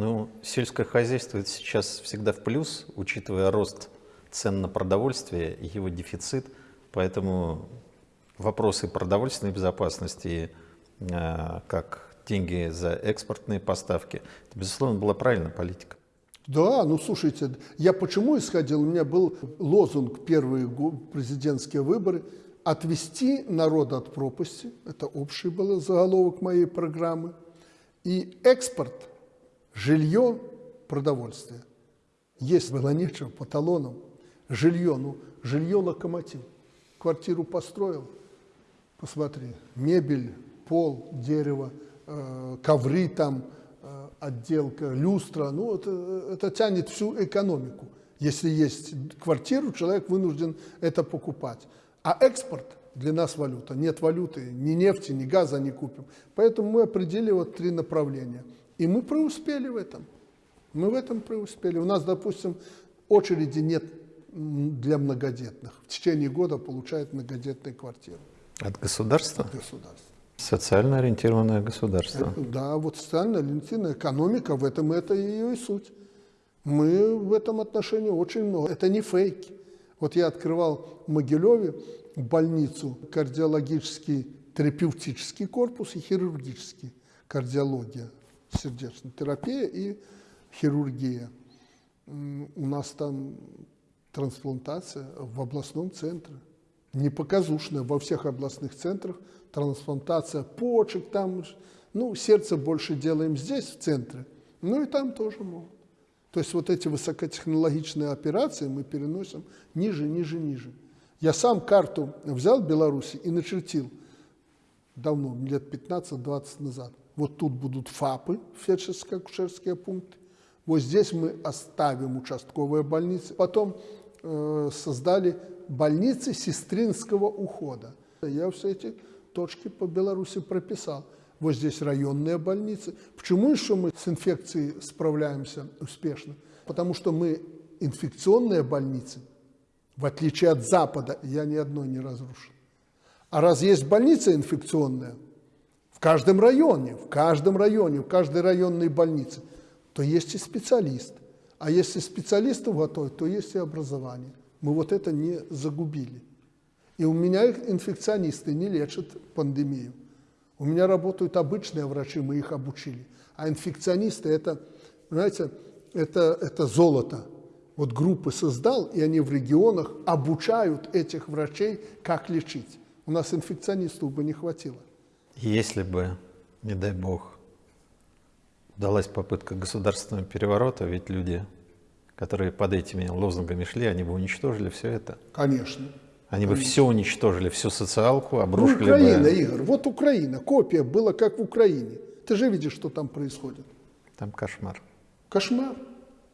Ну, сельское хозяйство сейчас всегда в плюс, учитывая рост цен на продовольствие и его дефицит. Поэтому вопросы продовольственной безопасности, э, как деньги за экспортные поставки, это, безусловно, была правильная политика. Да, ну слушайте, я почему исходил? У меня был лозунг первые президентские выборы «Отвести народ от пропасти». Это общий был заголовок моей программы. И экспорт, жилье, продовольствие. Есть было нечего по талонам. Жилье, ну, жилье локомотив. Квартиру построил, посмотри, мебель, пол, дерево, э, ковры там, э, отделка, люстра. Ну, это, это тянет всю экономику. Если есть квартиру, человек вынужден это покупать. А экспорт для нас валюта. Нет валюты, ни нефти, ни газа не купим. Поэтому мы определили вот три направления. И мы преуспели в этом. Мы в этом преуспели. У нас, допустим, очереди нет для многодетных. В течение года получают многодетные квартиры. От государства? От государства. Социально ориентированное государство. Это, да, вот социально ориентированная экономика, в этом это ее и суть. Мы в этом отношении очень много. Это не фейки. Вот я открывал в Могилеве больницу кардиологический терапевтический корпус и хирургический кардиология, сердечная терапия и хирургия. У нас там трансплантация в областном центре. Не показушная, во всех областных центрах трансплантация почек, там, ну, сердце больше делаем здесь, в центре, ну и там тоже могут. То есть вот эти высокотехнологичные операции мы переносим ниже, ниже, ниже. Я сам карту взял Беларуси и начертил давно, лет 15-20 назад. Вот тут будут ФАПы, фельдшерско-акушерские пункты. Вот здесь мы оставим участковые больницы. Потом э, создали больницы сестринского ухода. Я все эти точки по Беларуси прописал. Вот здесь районные больницы. Почему еще мы с инфекцией справляемся успешно? Потому что мы инфекционные больницы, в отличие от Запада, я ни одной не разрушил. А раз есть больница инфекционная, в каждом районе, в каждом районе, в каждой районной больнице, то есть и специалист. А если специалистов готовить, то есть и образование. Мы вот это не загубили. И у меня инфекционисты не лечат пандемию. У меня работают обычные врачи, мы их обучили. А инфекционисты это, знаете, это, это золото. Вот группы создал, и они в регионах обучают этих врачей, как лечить. У нас инфекционистов бы не хватило. Если бы, не дай бог, удалась попытка государственного переворота, ведь люди, которые под этими лозунгами шли, они бы уничтожили все это. Конечно. Они бы все уничтожили, всю социалку, обрушили ну, Украина, бы... Игорь, вот Украина, копия была как в Украине. Ты же видишь, что там происходит. Там кошмар. Кошмар.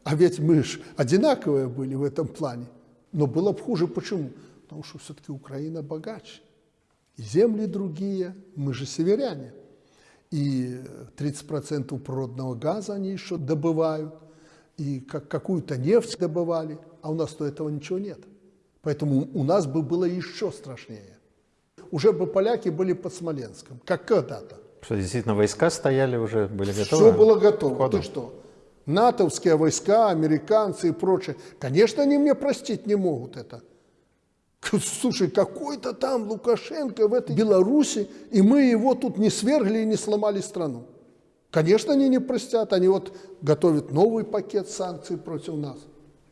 А ведь мы же одинаковые были в этом плане. Но было бы хуже. Почему? Потому что все-таки Украина богаче. И земли другие, мы же северяне. И 30% природного газа они еще добывают. И как, какую-то нефть добывали. А у нас-то этого ничего нет. Поэтому у нас бы было еще страшнее. Уже бы поляки были под Смоленском, как когда-то. Что, действительно, войска стояли уже, были готовы? Все было готово. Ты что? натовские войска, американцы и прочее. Конечно, они мне простить не могут это. Слушай, какой-то там Лукашенко в этой Беларуси, и мы его тут не свергли и не сломали страну. Конечно, они не простят, они вот готовят новый пакет санкций против нас.